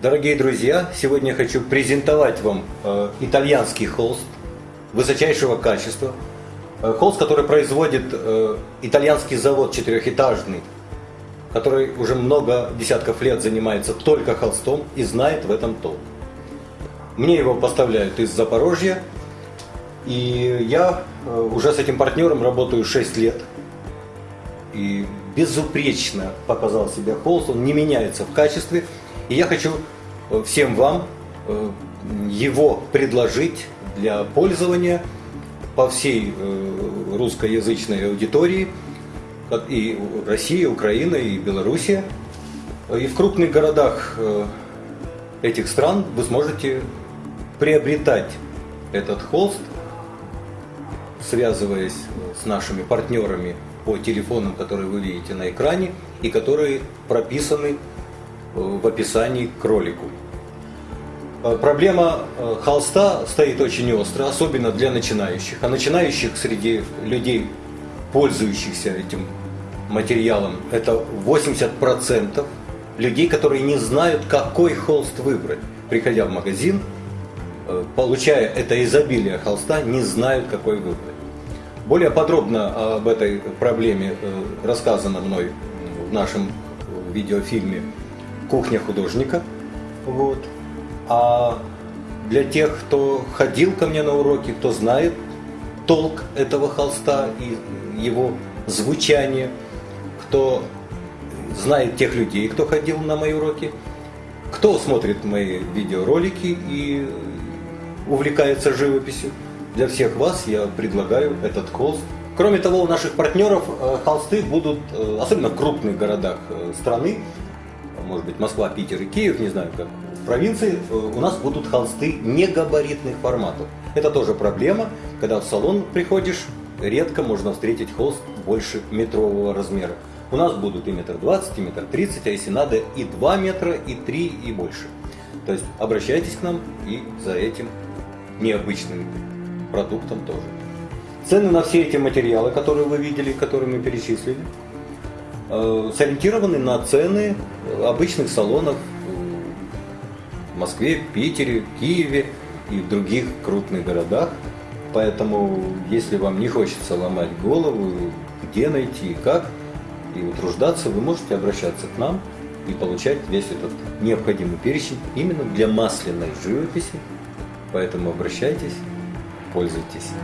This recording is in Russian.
Дорогие друзья, сегодня я хочу презентовать вам э, итальянский холст высочайшего качества. Э, холст, который производит э, итальянский завод четырехэтажный, который уже много десятков лет занимается только холстом и знает в этом толк. Мне его поставляют из Запорожья, и я уже с этим партнером работаю 6 лет. И безупречно показал себя холст, он не меняется в качестве. И я хочу э, всем вам э, его предложить для пользования по всей э, русскоязычной аудитории, и Россия, Украина, и Белоруссия. И в крупных городах этих стран вы сможете приобретать этот холст, связываясь с нашими партнерами по телефонам, которые вы видите на экране и которые прописаны в описании к ролику. Э, проблема э, холста стоит очень остро, особенно для начинающих. А начинающих среди людей, пользующихся этим материалом, это 80% людей, которые не знают, какой холст выбрать. Приходя в магазин, э, получая это изобилие холста, не знают, какой выбрать. Более подробно об этой проблеме рассказано мной в нашем видеофильме кухня художника. Вот. А для тех, кто ходил ко мне на уроки, кто знает толк этого холста и его звучание, кто знает тех людей, кто ходил на мои уроки, кто смотрит мои видеоролики и увлекается живописью. Для всех вас я предлагаю этот холст. Кроме того, у наших партнеров э, холсты будут, э, особенно в крупных городах э, страны, может быть Москва, Питер и Киев, не знаю как, в провинции у нас будут холсты негабаритных форматов. Это тоже проблема, когда в салон приходишь, редко можно встретить холст больше метрового размера. У нас будут и метр двадцать, и метр тридцать, а если надо и 2 метра, и 3, и больше. То есть обращайтесь к нам и за этим необычным продуктом тоже. Цены на все эти материалы, которые вы видели, которые мы перечислили, Э, сориентированы на цены обычных салонов в Москве, Питере, Киеве и в других крупных городах. Поэтому, если вам не хочется ломать голову, где найти и как, и утруждаться, вы можете обращаться к нам и получать весь этот необходимый перечень именно для масляной живописи. Поэтому обращайтесь, пользуйтесь.